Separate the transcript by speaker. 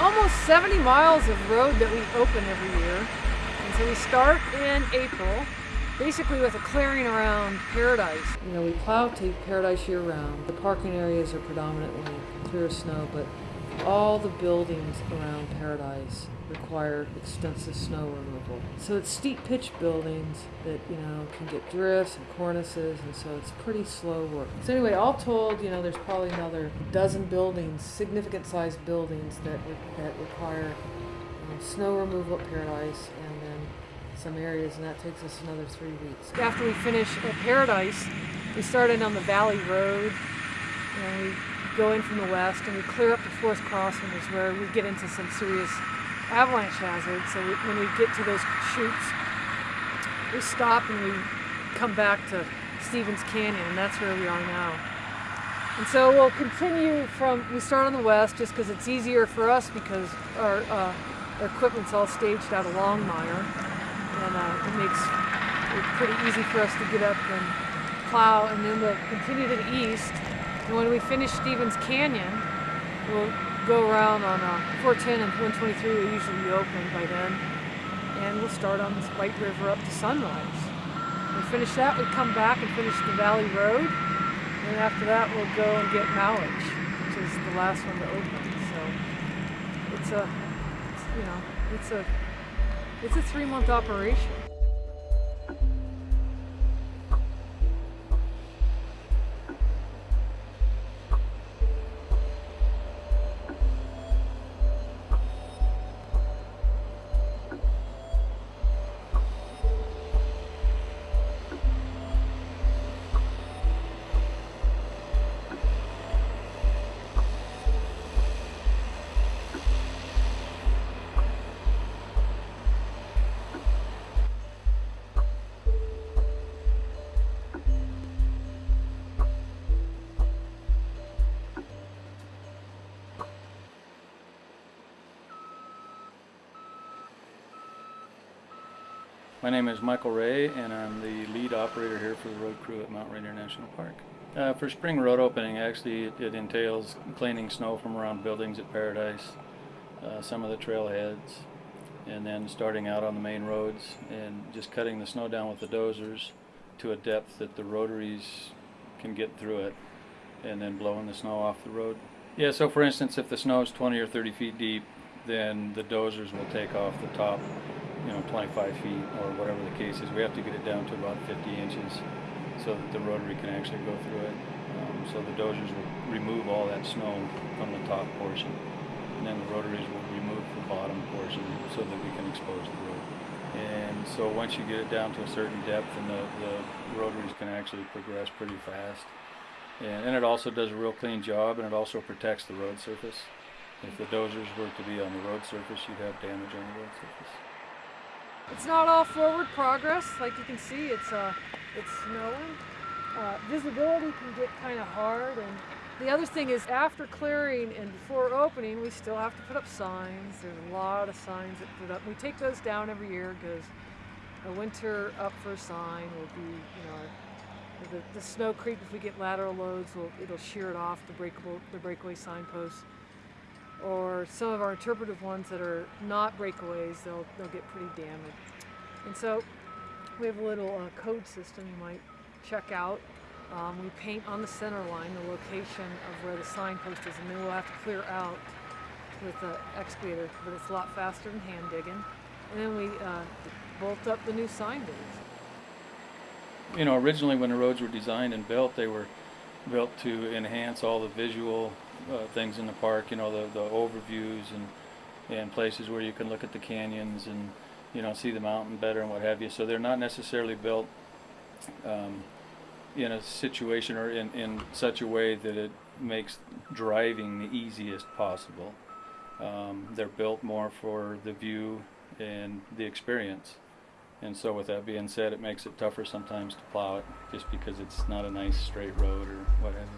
Speaker 1: almost 70 miles of road that we open every year. And so we start in April, basically with a clearing around Paradise. You know, we plow to Paradise year round. The parking areas are predominantly clear snow, but all the buildings around Paradise require extensive snow removal. So it's steep pitch buildings that, you know, can get drifts and cornices, and so it's pretty slow work. So anyway, all told, you know, there's probably another dozen buildings, significant sized buildings that, that require um, snow removal at Paradise and then some areas, and that takes us another three weeks. After we finish at Paradise, we started on the Valley Road, and we go in from the west, and we clear up the Fourth Crossing, is where we get into some serious avalanche hazard. So we, when we get to those chutes, we stop and we come back to Stevens Canyon, and that's where we are now. And so we'll continue from, we start on the west just because it's easier for us because our, uh, our equipment's all staged out of Longmire. And uh, it makes it pretty easy for us to get up and plow. And then we'll continue to the east. And when we finish Stevens Canyon, we'll go around on uh, 410 and 123 will usually be open by then. And we'll start on this White River up to Sunrise. We finish that, we come back and finish the Valley Road. And after that, we'll go and get Mowich, which is the last one to open. So it's a, it's, you know, it's a, it's a three-month operation.
Speaker 2: My name is Michael Ray, and I'm the lead operator here for the road crew at Mount Rainier National Park. Uh, for spring road opening, actually, it, it entails cleaning snow from around buildings at Paradise, uh, some of the trailheads, and then starting out on the main roads and just cutting the snow down with the dozers to a depth that the rotaries can get through it, and then blowing the snow off the road. Yeah, so for instance, if the snow is 20 or 30 feet deep, then the dozers will take off the top you know, 25 feet or whatever the case is. We have to get it down to about 50 inches so that the rotary can actually go through it. Um, so the dozers will remove all that snow from the top portion. And then the rotaries will remove the bottom portion so that we can expose the road. And so once you get it down to a certain depth, and the, the rotaries can actually progress pretty fast. And, and it also does a real clean job, and it also protects the road surface. If the dozers were to be on the road surface, you'd have damage on the road surface.
Speaker 1: It's not all forward progress. Like you can see, it's uh, it's snowing. Uh, visibility can get kind of hard. And the other thing is after clearing and before opening, we still have to put up signs. There's a lot of signs that put up. We take those down every year because a winter up for a sign will be, you know, the, the snow creep, if we get lateral loads, will, it'll shear it off the breakable, the breakaway signposts or some of our interpretive ones that are not breakaways, they'll, they'll get pretty damaged. And so we have a little uh, code system you might check out. Um, we paint on the center line the location of where the signpost is, and then we'll have to clear out with the excavator, but it's a lot faster than hand digging. And then we uh, bolt up the new sign.
Speaker 2: You know, originally when the roads were designed and built, they were built to enhance all the visual uh, things in the park. You know, the the overviews and and places where you can look at the canyons and you know see the mountain better and what have you. So they're not necessarily built um, in a situation or in in such a way that it makes driving the easiest possible. Um, they're built more for the view and the experience. And so with that being said, it makes it tougher sometimes to plow it just because it's not a nice straight road or whatever.